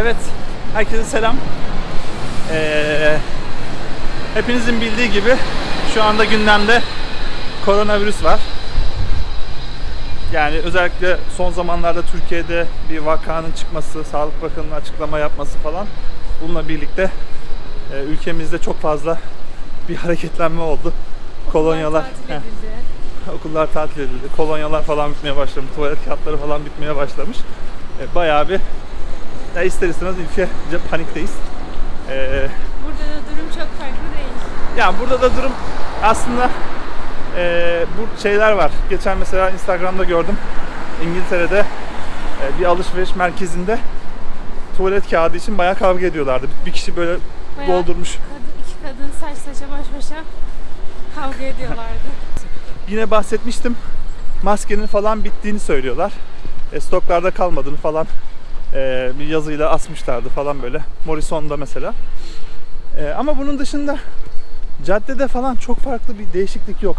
Evet, herkese selam. Ee, hepinizin bildiği gibi şu anda gündemde koronavirüs var. Yani özellikle son zamanlarda Türkiye'de bir vakanın çıkması, Sağlık Bakanı'nın açıklama yapması falan bununla birlikte e, ülkemizde çok fazla bir hareketlenme oldu. Kolonyalar, Tatil edildi. okullar tatil edildi, kolonyalar falan bitmeye başlamış, tuvalet kağıtları falan bitmeye başlamış. E, bayağı bir ya ister istemez ülkece panikteyiz. E, Burada da durum çok farklı değil. yani burada da durum aslında e, bu şeyler var. Geçen mesela Instagram'da gördüm. İngiltere'de e, bir alışveriş merkezinde tuvalet kağıdı için bayağı kavga ediyorlardı. Bir kişi böyle Bayağı doldurmuş. Kadın, iki kadın saç saça baş başa kavga ediyorlardı. Yine bahsetmiştim. Maskenin falan bittiğini söylüyorlar. E, stoklarda kalmadığını falan e, bir yazıyla asmışlardı falan böyle. Morrison'da mesela. E, ama bunun dışında caddede falan çok farklı bir değişiklik yok.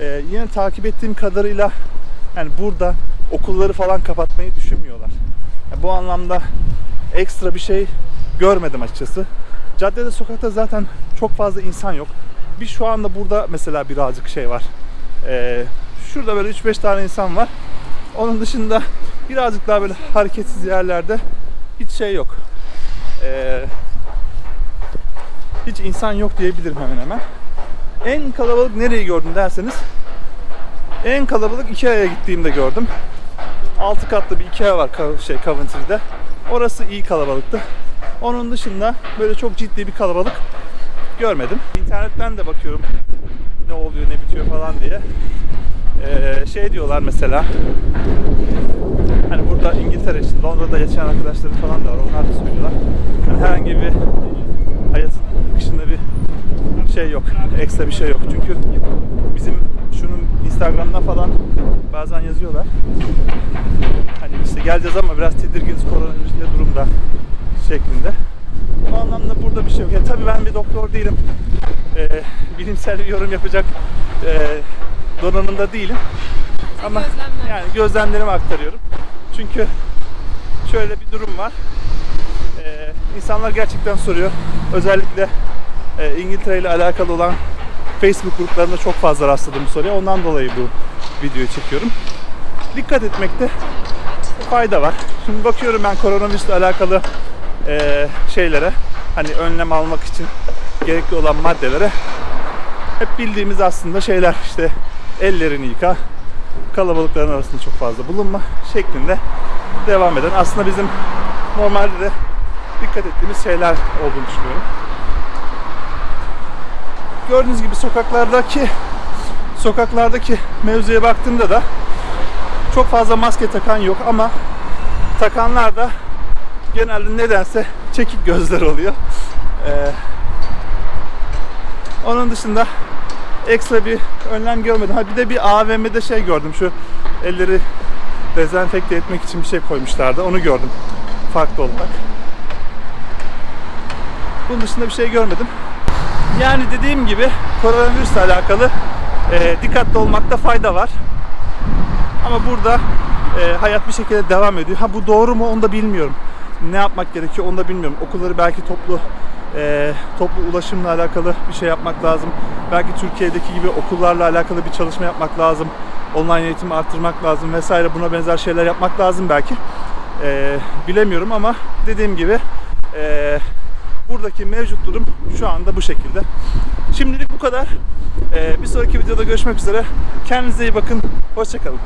E, yine takip ettiğim kadarıyla yani burada okulları falan kapatmayı düşünmüyorlar. Yani bu anlamda ekstra bir şey görmedim açıkçası. Caddede sokakta zaten çok fazla insan yok. Bir şu anda burada mesela birazcık şey var. Ee, şurada böyle 3-5 tane insan var. Onun dışında birazcık daha böyle hareketsiz yerlerde hiç şey yok. Ee, hiç insan yok diyebilirim hemen hemen. En kalabalık nereyi gördüm derseniz en kalabalık Ikea'ya gittiğimde gördüm. 6 katlı bir Ikea var şey Coventry'de. Orası iyi kalabalıktı. Onun dışında böyle çok ciddi bir kalabalık görmedim. İnternetten de bakıyorum ne oluyor ne bitiyor falan diye. Ee, şey diyorlar mesela burada İngiltere için Londra'da yaşayan arkadaşları falan da var onlar da söylüyorlar. Yani herhangi bir hayatın akışında bir şey yok. Ekstra bir şey yok. Çünkü bizim şunun Instagram'da falan bazen yazıyorlar. Hani işte geleceğiz ama biraz tedirginiz koronavirüsünde durumda şeklinde. O anlamda burada bir şey yok. Ya tabii ben bir doktor değilim. Ee, bilimsel bir yorum yapacak e, donanımda değilim. Ama yani gözlemlerimi aktarıyorum. Çünkü şöyle bir durum var. Ee, insanlar gerçekten soruyor. Özellikle e, İngiltere ile alakalı olan Facebook gruplarında çok fazla rastladım bu soruya. Ondan dolayı bu videoyu çekiyorum. Dikkat etmekte fayda var. Şimdi bakıyorum ben koronavirüsle alakalı e, şeylere, hani önlem almak için gerekli olan maddelere hep bildiğimiz aslında şeyler işte ellerini yıka, kalabalıkların arasında çok fazla bulunma şeklinde devam eden aslında bizim normalde de dikkat ettiğimiz şeyler olduğunu düşünüyorum. Gördüğünüz gibi sokaklardaki sokaklardaki mevzuya baktığımda da çok fazla maske takan yok ama takanlar da genelde nedense çekik gözler oluyor. Ee, onun dışında ekstra bir önlem görmedim. Ha bir de bir AVM'de şey gördüm. Şu elleri dezenfekte etmek için bir şey koymuşlardı. Onu gördüm. Farklı olarak. Bunun dışında bir şey görmedim. Yani dediğim gibi koronavirüsle alakalı e, dikkatli olmakta fayda var. Ama burada e, hayat bir şekilde devam ediyor. Ha bu doğru mu onu da bilmiyorum. Ne yapmak gerekiyor onu da bilmiyorum. Okulları belki toplu e, toplu ulaşımla alakalı bir şey yapmak lazım. Belki Türkiye'deki gibi okullarla alakalı bir çalışma yapmak lazım. Online eğitimi arttırmak lazım vesaire. Buna benzer şeyler yapmak lazım belki. E, bilemiyorum ama dediğim gibi e, buradaki mevcut durum şu anda bu şekilde. Şimdilik bu kadar. E, bir sonraki videoda görüşmek üzere. Kendinize iyi bakın. Hoşçakalın.